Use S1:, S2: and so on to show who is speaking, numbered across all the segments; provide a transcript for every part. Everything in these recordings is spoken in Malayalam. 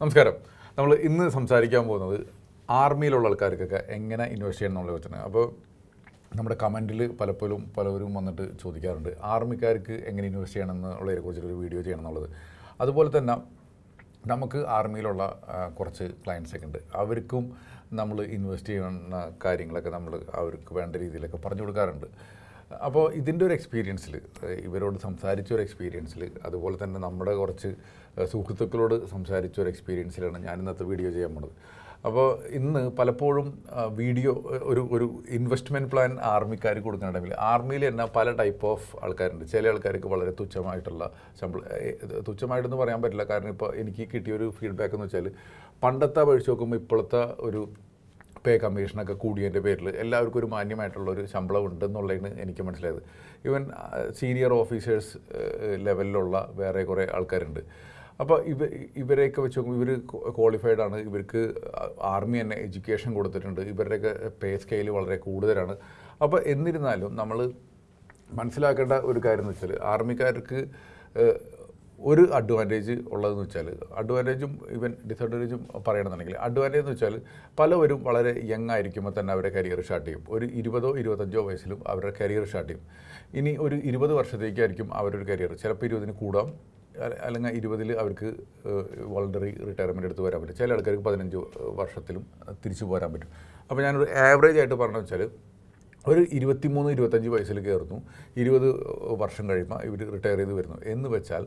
S1: നമസ്കാരം. നമ്മൾ ഇന്ന് സംസാരിക്കാൻ പോകുന്നത് ആർമിയിലുള്ള ആൾക്കാർക്കൊക്കെ എങ്ങനെ ഇൻവെസ്റ്റ് ചെയ്യണം എന്നുള്ള വെച്ചാണ് അപ്പോൾ നമ്മുടെ കമന്റിൽ പലപ്പോഴും പലവരും വന്നിട്ട് ചോദിക്കാറുണ്ട് ആർമിക്കാർക്ക് എങ്ങനെ ഇൻവെസ്റ്റ് ചെയ്യണം എന്നുള്ളതിനെ കുറിച്ചൊരു വീഡിയോ ചെയ്യണം എന്നുള്ളത്. അതുപോലെ തന്നെ നമുക്ക് ആർമിയിലുള്ള കുറച്ച് ക്ലയൻസൊക്കെ ഉണ്ട്. അവർക്കും നമ്മൾ ഇൻവെസ്റ്റ് ചെയ്യുന്ന കാര്യങ്ങളൊക്കെ നമ്മൾ അവർക്ക് വേണ്ട രീതിയിലൊക്കെ പറഞ്ഞു കൊടുക്കാറുണ്ട്. അപ്പോൾ ഇതിന്റെ ഒരു എക്സ്പീരിയൻസിൽ ഇവരോട് സംസാരിച്ച ഒരു എക്സ്പീരിയൻസിൽ അതുപോലെ തന്നെ നമ്മുടെ കുറച്ച് സുഹൃത്തുക്കളോട് സംസാരിച്ച ഒരു എക്സ്പീരിയൻസിലാണ് ഞാൻ ഇന്നത്തെ വീഡിയോ ചെയ്യാൻ പോണത്. അപ്പോൾ ഇന്ന് പലപ്പോഴും വീഡിയോ ഒരു ഒരു ഇൻവെസ്റ്റ്മെന്റ് പ്ലാൻ ആർമിക്കാർ കൊടുക്കണമെങ്കിൽ ആർമിയിൽ തന്നെ പല ടൈപ്പ് ഓഫ് ആൾക്കാരുണ്ട്. ചില ആൾക്കാർക്ക് വളരെ തുച്ഛമായിട്ടുള്ള ശമ്പളം തുച്ഛമായിട്ടൊന്നും പറയാൻ പറ്റില്ല. കാരണം ഇപ്പോൾ എനിക്ക് കിട്ടിയൊരു ഫീഡ്ബാക്ക് എന്ന് വെച്ചാൽ പണ്ടത്തെ അപേക്ഷിച്ച് നോക്കുമ്പോൾ ഇപ്പോഴത്തെ ഒരു പേ കമ്മീഷനൊക്കെ കൂടിയതിന്റെ പേരിൽ എല്ലാവർക്കും ഒരു മാന്യമായിട്ടുള്ള ഒരു ശമ്പളം ഉണ്ടെന്നുള്ളതാണ് എനിക്ക് മനസ്സിലായത്. ഈവൻ സീനിയർ ഓഫീസേഴ്സ് ലെവലിലുള്ള വേറെ കുറേ ആൾക്കാരുണ്ട്. അപ്പോൾ ഇവ ഇവരെയൊക്കെ വെച്ച് നോക്കുമ്പോൾ ഇവർ ക്വാളിഫൈഡ് ആണ്. ഇവർക്ക് ആർമി തന്നെ എഡ്യൂക്കേഷൻ കൊടുത്തിട്ടുണ്ട്. ഇവരുടെയൊക്കെ പേ സ്കെയിൽ വളരെ കൂടുതലാണ്. അപ്പോൾ എന്നിരുന്നാലും നമ്മൾ മനസ്സിലാക്കേണ്ട ഒരു കാര്യം എന്ന് വെച്ചാൽ ആർമിക്കാർക്ക് ഒരു അഡ്വാന്റേജ് ഉള്ളതെന്ന് വെച്ചാൽ അഡ്വാന്റേജും ഈവൻ ഡിസഡ്വാന്റേജും പറയണമെന്നുണ്ടെങ്കിൽ അഡ്വാന്റേജ് എന്ന് വെച്ചാൽ പലവരും വളരെ യങ് ആയിരിക്കുമ്പോൾ തന്നെ അവരുടെ കരിയർ സ്റ്റാർട്ട് ചെയ്യും. ഒരു ഇരുപതോ ഇരുപത്തഞ്ചോ വയസ്സിലും അവരുടെ കരിയർ സ്റ്റാർട്ട് ചെയ്യും. ഇനി ഒരു ഇരുപത് വർഷത്തേക്കായിരിക്കും അവരുടെ കരിയർ ചിലപ്പോൾ ഇരുപതിന് കൂടാം. അല്ല- അല്ലെങ്കിൽ ഇരുപതിൽ അവർക്ക് വോളണ്ടറി റിട്ടയർമെന്റ് എടുത്ത് വരാൻ പറ്റും. ചില ആൾക്കാർക്ക് പതിനഞ്ച് വർഷത്തിലും തിരിച്ചു പോരാൻ പറ്റും. അപ്പോൾ ഞാനൊരു ആവറേജ് ആയിട്ട് പറഞ്ഞു വെച്ചാൽ ഒരു ഇരുപത്തിമൂന്ന് ഇരുപത്തഞ്ച് വയസ്സിൽ കയറുന്നു. ഇരുപത് വർഷം കഴിയുമ്പോൾ ഇവർ റിട്ടയർ ചെയ്ത് വരുന്നു. എന്ന് വെച്ചാൽ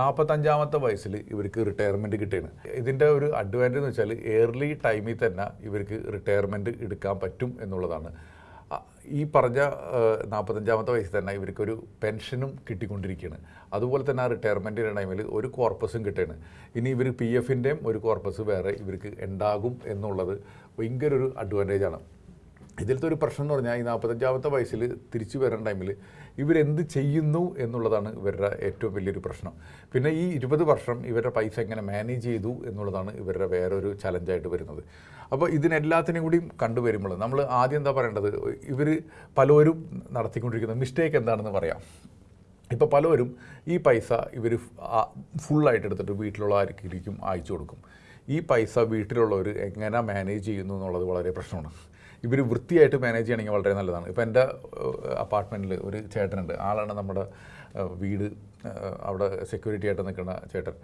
S1: നാൽപ്പത്തഞ്ചാമത്തെ വയസ്സിൽ ഇവർക്ക് റിട്ടയർമെന്റ് കിട്ടുകയാണ് ഇതിന്റെ ഒരു അഡ്വാന്റേജ് എന്ന് വെച്ചാൽ ഏർലി ടൈമിൽ തന്നെ ഇവർക്ക് റിട്ടയർമെന്റ് എടുക്കാൻ പറ്റും എന്നുള്ളതാണ്. ഈ പറഞ്ഞ നാൽപ്പത്തഞ്ചാമത്തെ വയസ്സിൽ തന്നെ ഇവർക്കൊരു പെൻഷനും കിട്ടിക്കൊണ്ടിരിക്കുകയാണ്. അതുപോലെ തന്നെ ആ റിട്ടയർമെന്റിന്റെ ടൈമിൽ ഒരു കോർപ്പസും കിട്ടുകയാണ്. ഇനി ഇവർ പി എഫിന്റെയും ഒരു കോർപ്പസ് വേറെ ഇവർക്ക് ഉണ്ടാകും എന്നുള്ളത് ഭയങ്കര ഒരു അഡ്വാന്റേജാണ് ഇതിലത്തെ ഒരു പ്രശ്നം എന്ന് പറഞ്ഞാൽ ഈ നാൽപ്പത്തഞ്ചാമത്തെ വയസ്സിൽ തിരിച്ചു വരുന്ന ടൈമിൽ ഇവരെന്ത് ചെയ്യുന്നു എന്നുള്ളതാണ് ഇവരുടെ ഏറ്റവും വലിയൊരു പ്രശ്നം. പിന്നെ ഈ ഇരുപത് വർഷം ഇവരുടെ പൈസ എങ്ങനെ മാനേജ് ചെയ്തു എന്നുള്ളതാണ് ഇവരുടെ വേറൊരു ചലഞ്ചായിട്ട് വരുന്നത്. അപ്പോൾ ഇതിനെല്ലാത്തിനെയും കൂടിയും കണ്ടുവരുമ്പോൾ നമ്മൾ ആദ്യം എന്താ പറയേണ്ടത്? ഇവർ പലരും നടത്തിക്കൊണ്ടിരിക്കുന്ന മിസ്റ്റേക്ക് എന്താണെന്ന് പറയാം. ഇപ്പോൾ പലവരും ഈ പൈസ ഇവർ ഫുള്ളായിട്ട് എടുത്തിട്ട് വീട്ടിലുള്ള ആർക്കിരിക്കും അയച്ചു കൊടുക്കും. ഈ പൈസ വീട്ടിലുള്ളവർ എങ്ങനെ മാനേജ് ചെയ്യുന്നു എന്നുള്ളത് വളരെ പ്രശ്നമാണ്. ഇവർ വൃത്തിയായിട്ട് മാനേജ് ചെയ്യണമെങ്കിൽ വളരെ നല്ലതാണ്. ഇപ്പോൾ എന്റെ അപ്പാർട്ട്മെന്റിൽ ഒരു ചേട്ടനുണ്ട്. ആളാണ് നമ്മുടെ വീട് അവിടെ സെക്യൂരിറ്റി ആയിട്ട് നിൽക്കുന്ന ചേട്ടൻ.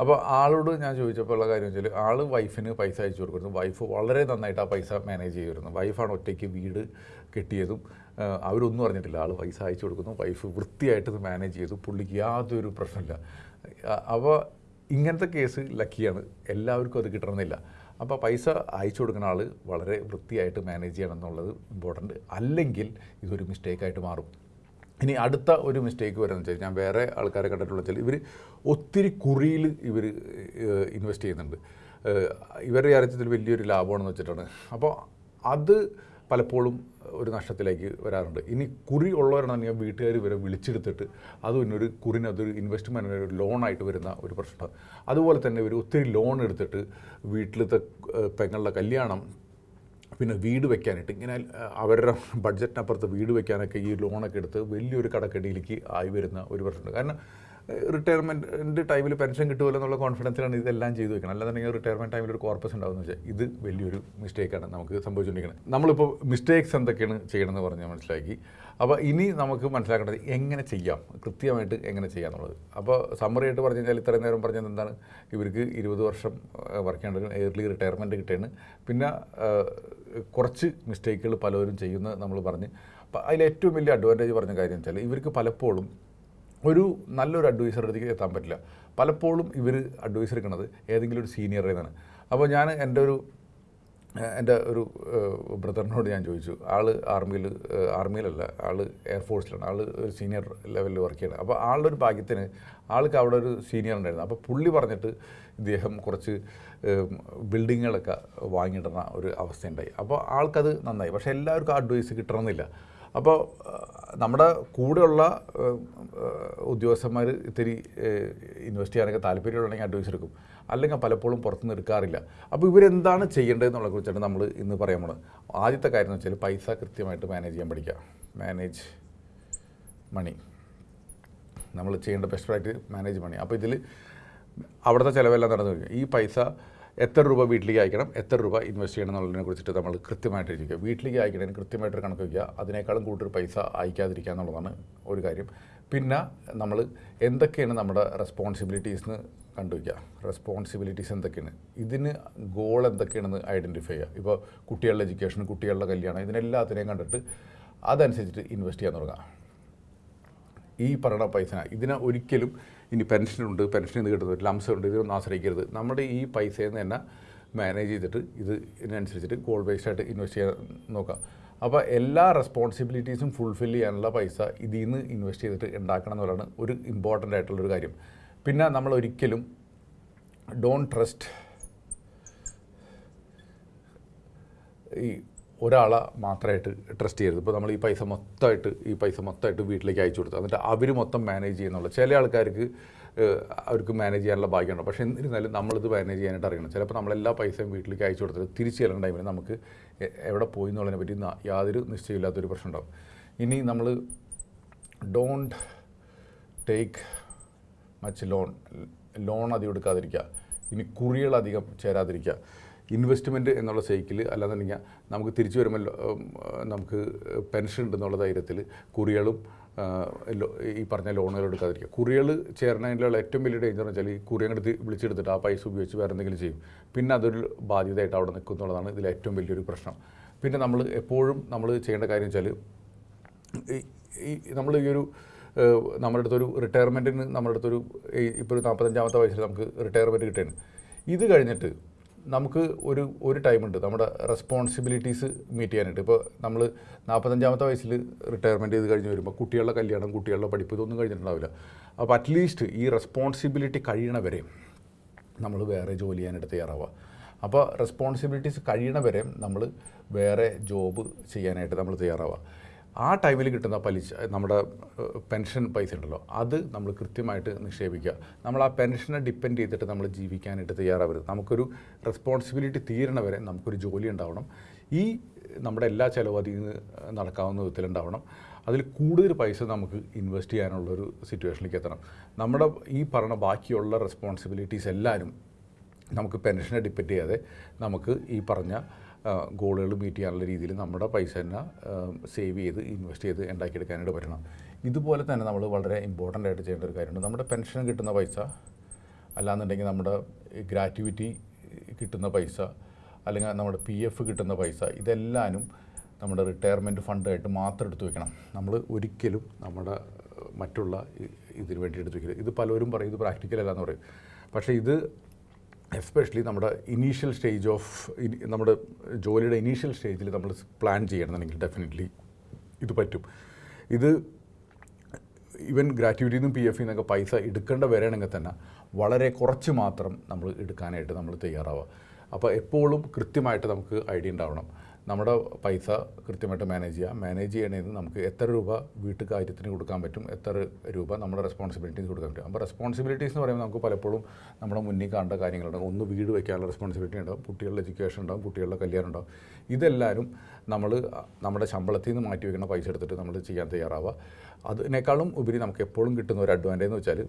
S1: അപ്പോൾ ആളോട് ഞാൻ ചോദിച്ചപ്പോൾ ഉള്ള കാര്യം വെച്ചാൽ ആൾ വൈഫിന് പൈസ അയച്ചു കൊടുക്കുന്നു. വൈഫ് വളരെ നന്നായിട്ട് ആ പൈസ മാനേജ് ചെയ്യുമായിരുന്നു വൈഫാണ് ഒറ്റയ്ക്ക് വീട് കെട്ടിയതും അവരൊന്നും അറിഞ്ഞിട്ടില്ല. ആൾ പൈസ അയച്ചു കൊടുക്കുന്നു. വൈഫ് വൃത്തിയായിട്ട് ഇത് മാനേജ് ചെയ്തു. പുള്ളിക്ക് യാതൊരു പ്രശ്നമില്ല അവ ഇങ്ങനത്തെ കേസ് ലക്കിയാണ് എല്ലാവർക്കും അത് കിട്ടണമെന്നില്ല. അപ്പോൾ പൈസ അയച്ചു കൊടുക്കുന്ന ആൾ വളരെ വൃത്തിയായിട്ട് മാനേജ് ചെയ്യണം എന്നുള്ളത് ഇമ്പോർട്ടന്റ് അല്ലെങ്കിൽ ഇതൊരു മിസ്റ്റേക്കായിട്ട് മാറും. ഇനി അടുത്ത ഒരു മിസ്റ്റേക്ക് വരുന്നത് വെച്ചാൽ ഞാൻ വേറെ ആൾക്കാരെ കണ്ടിട്ടുള്ള വെച്ചാൽ ഇവർ ഒത്തിരി കുറിയിൽ ഇവർ ഇൻവെസ്റ്റ് ചെയ്യുന്നുണ്ട്. ഇവരുടെ അറിയത്തിൽ വലിയൊരു ലാഭമാണെന്ന് വെച്ചിട്ടാണ്. അപ്പോൾ അത് പലപ്പോഴും ഒരു നഷ്ടത്തിലേക്ക് വരാറുണ്ട്. ഇനി കുറി ഉള്ളവരാണെങ്കിൽ വീട്ടുകാർ വരെ വിളിച്ചെടുത്തിട്ട് അത് ഒരു കുറിന് അതൊരു ഇൻവെസ്റ്റ്മെന്റ് ഒരു ലോണായിട്ട് വരുന്ന ഒരു പ്രശ്നം. അതുപോലെ തന്നെ ഒരു ഒത്തിരി ലോൺ എടുത്തിട്ട് വീട്ടിലത്തെ പെങ്ങളുടെ കല്യാണം പിന്നെ വീട് വെക്കാനായിട്ട് ഇങ്ങനെ അവരുടെ ബഡ്ജറ്റിനപ്പുറത്ത് വീട് വെക്കാനൊക്കെ ഈ ലോണൊക്കെ എടുത്ത് വലിയൊരു കടക്കെടിയിലേക്ക് ആയി വരുന്ന ഒരു പ്രശ്നമുണ്ട് കാരണം റിട്ടയർമെന്റ് ടൈമിൽ പെൻഷൻ കിട്ടുമല്ലോ എന്നുള്ള കോൺഫിഡൻസിലാണ് ഇതെല്ലാം ചെയ്തു വെക്കണം അല്ലാന്നുണ്ടെങ്കിൽ റിട്ടയർമെന്റ് ടൈമിൽ ഒരു കോർപ്പസ് ഉണ്ടാവുമെന്ന് വെച്ചാൽ ഇത് വലിയൊരു മിസ്റ്റേക്കാണ് നമുക്ക് സംഭവിച്ചുകൊണ്ടിരിക്കുന്നത് നമ്മളിപ്പോൾ മിസ്റ്റേക്സ് എന്തൊക്കെയാണ് ചെയ്യണമെന്ന് പറഞ്ഞ് മനസ്സിലാക്കി. അപ്പോൾ ഇനി നമുക്ക് മനസ്സിലാക്കേണ്ടത് എങ്ങനെ ചെയ്യാം? കൃത്യമായിട്ട് എങ്ങനെ ചെയ്യാം എന്നുള്ളത്. അപ്പോൾ സമ്മറിയായിട്ട് പറഞ്ഞു കഴിഞ്ഞാൽ ഇത്രയും നേരം പറഞ്ഞത് എന്താണ്? ഇവർക്ക് ഇരുപത് വർഷം വർക്ക് ചെയ്യേണ്ട എയർലി റിട്ടയർമെന്റ് കിട്ടുകയാണ്. പിന്നെ കുറച്ച് മിസ്റ്റേക്കുകൾ പലരും ചെയ്യുന്നത് നമ്മൾ പറഞ്ഞ്. അതിൽ ഏറ്റവും വലിയ അഡ്വാന്റേജ് പറഞ്ഞ കാര്യം വെച്ചാൽ ഇവർക്ക് പലപ്പോഴും ഒരു നല്ലൊരു അഡ്വൈസറുടെ അടുത്തേക്ക് എത്താൻ പറ്റില്ല. പലപ്പോഴും ഇവർ അഡ്വൈസ് എടുക്കുന്നത് ഏതെങ്കിലും ഒരു സീനിയറിൽ നിന്നാണ്. അപ്പോൾ ഞാൻ എന്റെ ഒരു എന്റെ ഒരു ബ്രദറിനോട് ഞാൻ ചോദിച്ചു. ആൾ ആർമിയിൽ ആർമിയിലല്ല ആൾ എയർഫോഴ്സിലാണ് ആൾ ഒരു സീനിയർ ലെവലിൽ വർക്ക് ചെയ്യണം. അപ്പോൾ ആളുടെ ഒരു ഭാഗ്യത്തിന് ആൾക്ക് അവിടെ ഒരു സീനിയർ ഉണ്ടായിരുന്നു. അപ്പോൾ പുള്ളി പറഞ്ഞിട്ട് ഇദ്ദേഹം കുറച്ച് ബിൽഡിങ്ങുകളൊക്കെ വാങ്ങിയിടുന്ന ഒരു അവസ്ഥയുണ്ടായി. അപ്പോൾ ആൾക്കത് നന്നായി. പക്ഷേ എല്ലാവർക്കും അഡ്വൈസ് കിട്ടണമെന്നില്ല. അപ്പോൾ നമ്മുടെ കൂടെയുള്ള ഉദ്യോഗസ്ഥന്മാർ ഇത്തിരി ഇൻവെസ്റ്റ് ചെയ്യാനൊക്കെ താല്പര്യമുണ്ടെങ്കിൽ അഡ്വൈസ് എടുക്കും. അല്ലെങ്കിൽ പലപ്പോഴും പുറത്തുനിന്ന് എടുക്കാറില്ല. അപ്പോൾ ഇവരെന്താണ് ചെയ്യേണ്ടതെന്നുള്ള കുറിച്ചാണ് നമ്മൾ ഇന്ന് പറയാൻ പോണത്. ആദ്യത്തെ കാര്യം എന്ന് വെച്ചാൽ പൈസ കൃത്യമായിട്ട് മാനേജ് ചെയ്യാൻ പഠിക്കുക മാനേജ് മണി. നമ്മൾ ചെയ്യേണ്ട ബെസ്റ്റ് പ്രാക്ടീസ് മാനേജ് മണി. അപ്പോൾ ഇതിൽ അവിടുത്തെ ചിലവെല്ലാം നടന്നു ഈ പൈസ എത്ര രൂപ വീട്ടിലേക്ക് അയക്കണം എത്ര രൂപ ഇൻവെസ്റ്റ് ചെയ്യണം എന്നുള്ളതിനെ കുറിച്ചിട്ട് നമ്മൾ കൃത്യമായിട്ട് ഇരിക്കുക വീട്ടിലേക്ക് അയക്കണതിന് കൃത്യമായിട്ട് കണക്ക് വയ്ക്കുക. അതിനേക്കാളും കൂടുതൽ പൈസ അയക്കാതിരിക്കുക എന്നുള്ളതാണ് ഒരു കാര്യം. പിന്നെ നമ്മൾ എന്തൊക്കെയാണ് നമ്മുടെ റെസ്പോൺസിബിലിറ്റീസ് എന്ന് കണ്ടുവയ്ക്കുക. റെസ്പോൺസിബിലിറ്റീസ് എന്തൊക്കെയാണ്? ഇതിന് ഗോൾ എന്തൊക്കെയാണെന്ന് ഐഡന്റിഫൈ ചെയ്യുക. ഇപ്പോൾ കുട്ടികളുടെ എഡ്യൂക്കേഷൻ കുട്ടികളുടെ കല്യാണം ഇതിനെല്ലാത്തിനെയും കണ്ടിട്ട് അതനുസരിച്ചിട്ട് ഇൻവെസ്റ്റ് ചെയ്യാൻ തുടങ്ങുക. ഈ പറയുന്ന പൈസ ഇതിനെ ഒരിക്കലും ഇനി പെൻഷനുണ്ട് പെൻഷൻ നിന്ന് കിട്ടുന്നത് ലംസം ഉണ്ട് ഇതൊന്നും ആശ്രയിക്കരുത്. നമ്മുടെ ഈ പൈസയിൽ നിന്ന് തന്നെ മാനേജ് ചെയ്തിട്ട് ഇത് ഇതിനനുസരിച്ചിട്ട് ഗോൾ ബേസ്ഡ് ആയിട്ട് ഇൻവെസ്റ്റ് ചെയ്യാൻ നോക്കാം. അപ്പോൾ എല്ലാ റെസ്പോൺസിബിലിറ്റീസും ഫുൾഫിൽ ചെയ്യാനുള്ള പൈസ ഇതിൽ നിന്ന് ഇൻവെസ്റ്റ് ചെയ്തിട്ട് ഉണ്ടാക്കണം എന്നുള്ളതാണ് ഒരു ഇമ്പോർട്ടന്റ് ആയിട്ടുള്ളൊരു കാര്യം. പിന്നെ നമ്മൾ ഒരിക്കലും ഡോൺ ട്രസ്റ്റ് ഈ ഒരാളെ മാത്രമായിട്ട് ട്രസ്റ്റ് ചെയ്യരുത്. ഇപ്പോൾ നമ്മൾ ഈ പൈസ മൊത്തമായിട്ട് ഈ പൈസ മൊത്തമായിട്ട് വീട്ടിലേക്ക് അയച്ചു കൊടുത്തു എന്നിട്ട് അവർ മൊത്തം മാനേജ് ചെയ്യുന്നുള്ള. ചില ആൾക്കാർക്ക് അവർക്ക് മാനേജ് ചെയ്യാനുള്ള ഭാഗ്യമുണ്ട്. പക്ഷേ എന്നിരുന്നാലും നമ്മളിത് മാനേജ് ചെയ്യാനായിട്ട് അറിയണം. ചിലപ്പോൾ നമ്മളെല്ലാ പൈസയും വീട്ടിലേക്ക് അയച്ചു കൊടുത്തിട്ട് തിരിച്ചു ചെല്ലുന്ന ടൈമിൽ നമുക്ക് എവിടെ പോയി എന്നുള്ളതിനെ പറ്റി യാതൊരു നിശ്ചയമില്ലാത്തൊരു പ്രശ്നം ഉണ്ടാകും ഇനി നമ്മൾ don't take much loan loan അധികം എടുക്കാതിരിക്കുക. ഇനി കുറികളധികം ചേരാതിരിക്കുക. ഇൻവെസ്റ്റ്മെന്റ് എന്നുള്ള സൈക്കിൾ അല്ലാന്നുണ്ടെങ്കിൽ നമുക്ക് തിരിച്ചു വരുമല്ലോ നമുക്ക് പെൻഷൻ ഉണ്ടെന്നുള്ള ധൈര്യത്തിൽ കുറികളും ഈ പറഞ്ഞ ലോണുകൾ എടുക്കാതിരിക്കുക. കുറികൾ ചേർന്നതിലുള്ള ഏറ്റവും വലിയ ഡേഞ്ചർ എന്ന് വെച്ചാൽ ഈ കുറിയെടുത്ത് വിളിച്ചെടുത്തിട്ട് ആ പൈസ ഉപയോഗിച്ച് വേറെ എന്തെങ്കിലും ചെയ്യും. പിന്നെ അതൊരു ബാധ്യതയായിട്ട് അവിടെ നിൽക്കും എന്നുള്ളതാണ് ഇതിൽ ഏറ്റവും വലിയൊരു പ്രശ്നം. പിന്നെ നമ്മൾ എപ്പോഴും നമ്മൾ ചെയ്യേണ്ട കാര്യം വെച്ചാൽ ഈ- നമ്മൾ ഈ ഒരു നമ്മുടെ അടുത്തൊരു റിട്ടയർമെന്റിന് നമ്മുടെ അടുത്തൊരു ഇപ്പോൾ ഒരു നാൽപ്പത്തഞ്ചാമത്തെ വയസ്സിൽ നമുക്ക് റിട്ടയർമെന്റ് കിട്ടുകയാണ്. ഇത് കഴിഞ്ഞിട്ട് നമുക്ക് ഒരു ഒരു ടൈമുണ്ട് നമ്മുടെ റെസ്പോൺസിബിലിറ്റീസ് മീറ്റ് ചെയ്യാനായിട്ട്. ഇപ്പോൾ നമ്മൾ നാൽപ്പത്തഞ്ചാമത്തെ വയസ്സിൽ റിട്ടയർമെന്റ് ചെയ്ത് കഴിഞ്ഞ് വരുമ്പോൾ കുട്ടികളുടെ കല്യാണം കുട്ടികളുടെ പഠിപ്പ് ഇതൊന്നും കഴിഞ്ഞിട്ടുണ്ടാവില്ല. അപ്പോൾ അറ്റ്ലീസ്റ്റ് ഈ റെസ്പോൺസിബിലിറ്റി കഴിയണവരെ നമ്മൾ വേറെ ജോലി ചെയ്യാനായിട്ട് തയ്യാറാവുക. അപ്പോൾ റെസ്പോൺസിബിലിറ്റീസ് കഴിയണവരെ നമ്മൾ വേറെ ജോബ് ചെയ്യാനായിട്ട് നമ്മൾ തയ്യാറാവുക. ആ ടൈമിൽ കിട്ടുന്ന പലിശ നമ്മുടെ പെൻഷൻ പൈസ ഉണ്ടല്ലോ അത് നമ്മൾ കൃത്യമായിട്ട് നിക്ഷേപിക്കുക. നമ്മൾ ആ പെൻഷനെ ഡിപ്പെൻഡ് ചെയ്തിട്ട് നമ്മൾ ജീവിക്കാനായിട്ട് തയ്യാറാവരുത്. നമുക്കൊരു റെസ്പോൺസിബിലിറ്റി തീരണവരെ നമുക്കൊരു ജോലി ഉണ്ടാവണം. ഈ നമ്മുടെ എല്ലാ ചിലവും അതിൽ നിന്ന് നടക്കാവുന്ന വിധത്തിലുണ്ടാവണം അതിൽ കൂടുതൽ പൈസ നമുക്ക് ഇൻവെസ്റ്റ് ചെയ്യാനുള്ളൊരു സിറ്റുവേഷനിലേക്ക് എത്തണം. നമ്മുടെ ഈ പറഞ്ഞ ബാക്കിയുള്ള റെസ്പോൺസിബിലിറ്റീസ് എല്ലാവരും നമുക്ക് പെൻഷനെ ഡിപ്പെൻഡ് ചെയ്യാതെ നമുക്ക് ഈ പറഞ്ഞ ഗോളുകൾ മീറ്റ് ചെയ്യാനുള്ള രീതിയിൽ നമ്മുടെ പൈസ തന്നെ സേവ് ചെയ്ത് ഇൻവെസ്റ്റ് ചെയ്ത് ഉണ്ടാക്കിയെടുക്കാനായിട്ട് പറ്റണം. ഇതുപോലെ തന്നെ നമ്മൾ വളരെ ഇമ്പോർട്ടന്റ് ആയിട്ട് ചെയ്യേണ്ട ഒരു കാര്യമുണ്ട്. നമ്മുടെ പെൻഷൻ കിട്ടുന്ന പൈസ അല്ലാന്നുണ്ടെങ്കിൽ നമ്മുടെ ഗ്രാറ്റുവിറ്റി കിട്ടുന്ന പൈസ അല്ലെങ്കിൽ നമ്മുടെ പി എഫ് കിട്ടുന്ന പൈസ ഇതെല്ലാനും നമ്മുടെ റിട്ടയർമെന്റ് ഫണ്ടായിട്ട് മാത്രം എടുത്തു വെക്കണം. നമ്മൾ ഒരിക്കലും നമ്മുടെ മറ്റുള്ള ഇതിന് വേണ്ടി എടുത്തു വെക്കരുത്. ഇത് പലരും പറയും ഇത് പ്രാക്ടിക്കൽ അല്ല എന്ന് പറയും. പക്ഷേ ഇത് എസ്പെഷ്യലി നമ്മുടെ ഇനീഷ്യൽ സ്റ്റേജ് ഓഫ് നമ്മുടെ ജോലിയുടെ ഇനീഷ്യൽ സ്റ്റേജിൽ നമ്മൾ പ്ലാൻ ചെയ്യണമെന്നുണ്ടെങ്കിൽ ഡെഫിനറ്റ്ലി ഇത് പറ്റും. ഇത് ഈവൻ ഗ്രാറ്റുവിറ്റിയിൽ നിന്നും പി എഫിൽ നിന്നൊക്കെ പൈസ എടുക്കേണ്ട വരണമെങ്കിൽ തന്നെ വളരെ കുറച്ച് മാത്രം നമ്മൾ എടുക്കാനായിട്ട് നമ്മൾ തയ്യാറാവുക. അപ്പോൾ എപ്പോഴും കൃത്യമായിട്ട് നമുക്ക് ഐഡിയ ഉണ്ടാവണം. നമ്മുടെ പൈസ കൃത്യമായിട്ട് മാനേജ് ചെയ്യാം. മാനേജ് ചെയ്യണതിന് നമുക്ക് എത്ര രൂപ വീട്ടുകാര്യത്തിന് കൊടുക്കാൻ പറ്റും എത്ര രൂപ നമ്മുടെ റെസ്പോൺസിബിലിറ്റീസ് കൊടുക്കാൻ പറ്റും. അപ്പോൾ റെസ്പോൺസിബിലിറ്റീസ് എന്ന് പറയുമ്പോൾ നമുക്ക് പലപ്പോഴും നമ്മുടെ മുന്നിൽ കാണേണ്ട കാര്യങ്ങളുണ്ടാകും ഒന്ന് വീട് വയ്ക്കാനുള്ള റെസ്പോൺസിബിലിറ്റി ഉണ്ടാകും കുട്ടികളുടെ എഡ്യൂക്കേഷൻ ഉണ്ടാകും കുട്ടികളുടെ കല്യാണം ഉണ്ടാകും ഇതെല്ലാവരും നമ്മൾ നമ്മുടെ ശമ്പളത്തിൽ നിന്ന് മാറ്റി വയ്ക്കുന്ന പൈസ എടുത്തിട്ട് നമ്മൾ ചെയ്യാൻ തയ്യാറാവുക. അതിനേക്കാളും ഉപരി നമുക്ക് എപ്പോഴും കിട്ടുന്ന ഒരു അഡ്വാന്റേജ് എന്ന് വെച്ചാൽ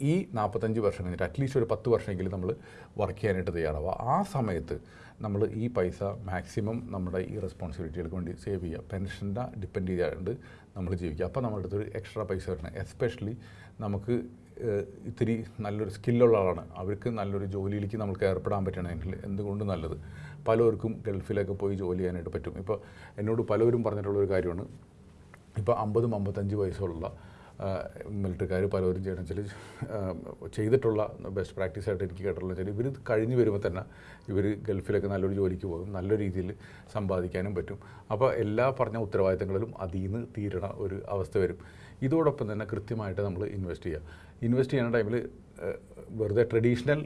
S1: ഈ നാൽപ്പത്തഞ്ച് വർഷം കഴിഞ്ഞിട്ട് അറ്റ്ലീസ്റ്റ് ഒരു പത്ത് വർഷമെങ്കിലും നമ്മൾ വർക്ക് ചെയ്യാനായിട്ട് തയ്യാറാവുക. ആ സമയത്ത് നമ്മൾ ഈ പൈസ മാക്സിമം നമ്മുടെ ഈ റെസ്പോൺസിബിലിറ്റികൾക്ക് വേണ്ടി സേവ് ചെയ്യുക. പെൻഷന്റെ ഡിപ്പെൻഡ് ചെയ്യാണ്ട് നമ്മൾ ജീവിക്കുക. അപ്പോൾ നമ്മുടെ അടുത്തൊരു എക്സ്ട്രാ പൈസ വരണം. എസ്പെഷ്യലി നമുക്ക് ഇത്തിരി നല്ലൊരു സ്കില്ലുള്ള ആളാണ്. അവർക്ക് നല്ലൊരു ജോലിയിലേക്ക് നമുക്ക് ഏർപ്പെടാൻ പറ്റണമെങ്കിൽ എന്തുകൊണ്ട് നല്ലത്? പലർക്കും ഗൾഫിലൊക്കെ പോയി ജോലി ചെയ്യാനായിട്ട് പറ്റും. ഇപ്പോൾ എന്നോട് പലവരും പറഞ്ഞിട്ടുള്ളൊരു കാര്യമാണ്. ഇപ്പോൾ അമ്പതും അമ്പത്തഞ്ച് വയസ്സുള്ള മിലിറ്ററിക്കാർ പലവരും ചെയ്യണം. വെച്ചാൽ ചെയ്തിട്ടുള്ള ബെസ്റ്റ് പ്രാക്ടീസ് ആയിട്ട് എനിക്ക് കേട്ടിട്ടുള്ള വെച്ചാൽ ഇവർ കഴിഞ്ഞ് വരുമ്പോൾ തന്നെ ഇവർ ഗൾഫിലൊക്കെ നല്ലൊരു ജോലിക്ക് പോകും. നല്ല രീതിയിൽ സമ്പാദിക്കാനും പറ്റും. അപ്പോൾ എല്ലാ പറഞ്ഞ ഉത്തരവാദിത്തങ്ങളിലും അതിൽ നിന്ന് തീരണ ഒരു അവസ്ഥ വരും. ഇതോടൊപ്പം തന്നെ കൃത്യമായിട്ട് നമ്മൾ ഇൻവെസ്റ്റ് ചെയ്യുക ഇൻവെസ്റ്റ് ചെയ്യുന്ന ടൈമിൽ വെറുതെ ട്രഡീഷണൽ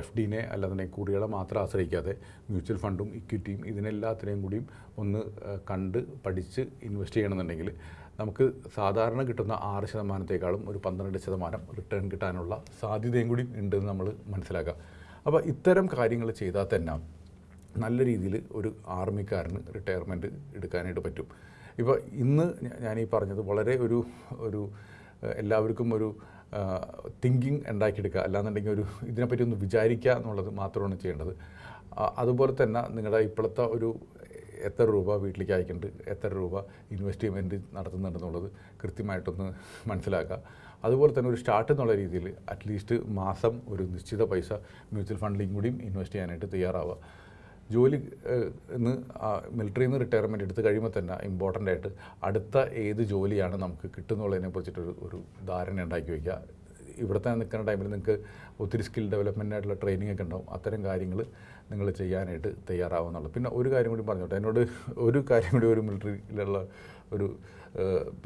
S1: എഫ് ഡിനെ അല്ലാന്നുണ്ടെങ്കിൽ കൂടികളെ മാത്രം ആശ്രയിക്കാതെ മ്യൂച്വൽ ഫണ്ടും ഇക്വിറ്റിയും ഇതിനെല്ലാത്തിനെയും കൂടിയും ഒന്ന് കണ്ട് പഠിച്ച് ഇൻവെസ്റ്റ് ചെയ്യണമെന്നുണ്ടെങ്കിൽ നമുക്ക് സാധാരണ കിട്ടുന്ന ആറ് ശതമാനത്തേക്കാളും ഒരു പന്ത്രണ്ട് ശതമാനം റിട്ടേൺ കിട്ടാനുള്ള സാധ്യതയും കൂടി ഉണ്ടെന്ന് നമ്മൾ മനസ്സിലാക്കുക അപ്പോൾ ഇത്തരം കാര്യങ്ങൾ ചെയ്താൽ തന്നെ നല്ല രീതിയിൽ ഒരു ആർമിക്കാരന് റിട്ടയർമെന്റ് എടുക്കാനായിട്ട് പറ്റും. ഇപ്പോൾ ഇന്ന് ഞാൻ ഈ പറഞ്ഞത് വളരെ ഒരു ഒരു എല്ലാവർക്കും ഒരു തിങ്കിങ് ഉണ്ടാക്കിയെടുക്കുക. അല്ലാന്നുണ്ടെങ്കിൽ ഒരു ഇതിനെപ്പറ്റി ഒന്ന് വിചാരിക്കുക എന്നുള്ളത് മാത്രമാണ് ചെയ്യേണ്ടത്. അതുപോലെ തന്നെ നിങ്ങളുടെ ഇപ്പോഴത്തെ ഒരു എത്ര രൂപ വീട്ടിലേക്ക് അയക്കുന്നുണ്ട് എത്ര രൂപ ഇൻവെസ്റ്റ്മെന്റ് നടത്തുന്നുണ്ടെന്നുള്ളത് കൃത്യമായിട്ടൊന്ന് മനസ്സിലാക്കുക. അതുപോലെ തന്നെ ഒരു സ്റ്റാർട്ട് എന്നുള്ള രീതിയിൽ അറ്റ്ലീസ്റ്റ് മാസം ഒരു നിശ്ചിത പൈസ മ്യൂച്വൽ ഫണ്ടിലും കൂടിയും ഇൻവെസ്റ്റ് ചെയ്യാനായിട്ട് തയ്യാറാവുക. ജോലി ഇന്ന് മിലിറ്ററിയിൽ നിന്ന് റിട്ടയർമെന്റ് എടുത്ത് കഴിയുമ്പോൾ തന്നെ ഇമ്പോർട്ടന്റ് ആയിട്ട് അടുത്ത ഏത് ജോലിയാണ് നമുക്ക് കിട്ടുന്നുള്ളതിനെ കുറിച്ചിട്ടൊരു ഒരു ധാരണ ഉണ്ടാക്കി വയ്ക്കുക. ഇവിടെ തന്നെ നിൽക്കുന്ന ടൈമിൽ നിങ്ങൾക്ക് ഒത്തിരി സ്കിൽ ഡെവലപ്മെന്റ് ആയിട്ടുള്ള ട്രെയിനിങ് ഒക്കെ ഉണ്ടാവും. അത്തരം കാര്യങ്ങൾ നിങ്ങൾ ചെയ്യാനായിട്ട് തയ്യാറാവുന്നുള്ളൂ പിന്നെ ഒരു കാര്യം കൂടി പറഞ്ഞോട്ടെ. എന്നോട് ഒരു കാര്യം കൂടി ഒരു മിലിറ്ററിയിലുള്ള ഒരു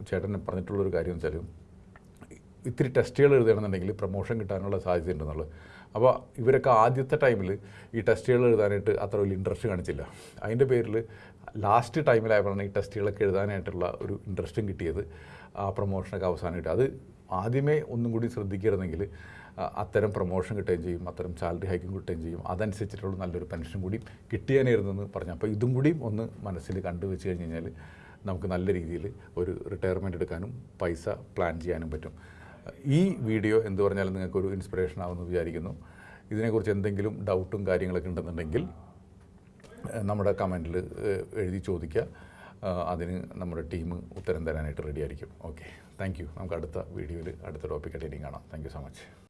S1: ചേട്ടനെ പറഞ്ഞിട്ടുള്ള പറഞ്ഞിട്ടുള്ളൊരു കാര്യം വെച്ചാൽ ഇത്തിരി ടെസ്റ്റുകൾ എഴുതണമെന്നുണ്ടെങ്കിൽ പ്രൊമോഷൻ കിട്ടാനുള്ള സാധ്യത ഉണ്ടെന്നുള്ളത് അപ്പോൾ ഇവരൊക്കെ ആദ്യത്തെ ടൈമിൽ ഈ ടെസ്റ്റുകൾ എഴുതാനായിട്ട് അത്ര വലിയ ഇൻട്രസ്റ്റ് കാണിച്ചില്ല. അതിന്റെ പേരിൽ ലാസ്റ്റ് ടൈമിലായപ്പോഴാണ് ഈ ടെസ്റ്റുകളൊക്കെ എഴുതാനായിട്ടുള്ള ഒരു ഇൻട്രസ്റ്റും കിട്ടിയത് ആ പ്രൊമോഷനൊക്കെ അവസാനം അത് ആദ്യമേ ഒന്നും കൂടി ശ്രദ്ധിക്കരുതെങ്കിൽ അത്തരം പ്രൊമോഷൻ കിട്ടുകയും ചെയ്യും അത്തരം സാലറി ഹൈക്കും കിട്ടുകയും ചെയ്യും. അതനുസരിച്ചിട്ടുള്ള നല്ലൊരു പെൻഷൻ കൂടി കിട്ടിയാനായിരുന്നെന്ന് പറഞ്ഞു. അപ്പോൾ ഇതും കൂടി ഒന്ന് മനസ്സിൽ കണ്ടു വെച്ച് കഴിഞ്ഞ് കഴിഞ്ഞാൽ നമുക്ക് നല്ല രീതിയിൽ ഒരു റിട്ടയർമെന്റ് എടുക്കാനും പൈസ പ്ലാൻ ചെയ്യാനും പറ്റും. ഈ വീഡിയോ എന്ത് പറഞ്ഞാലും നിങ്ങൾക്കൊരു ഇൻസ്പിറേഷൻ ആവുമെന്ന് വിചാരിക്കുന്നു. ഇതിനെക്കുറിച്ച് എന്തെങ്കിലും ഡൗട്ടും കാര്യങ്ങളൊക്കെ ഉണ്ടെന്നുണ്ടെങ്കിൽ നമ്മുടെ കമന്റിൽ എഴുതി ചോദിക്കുക. അതിന് നമ്മുടെ ടീം ഉത്തരം തരാനായിട്ട് റെഡി ആയിരിക്കും. ഓക്കെ താങ്ക് യു നമുക്ക് അടുത്ത വീഡിയോയിൽ അടുത്ത ടോപ്പിക്കായിട്ട് ഇനിയും കാണാം. Thank you so much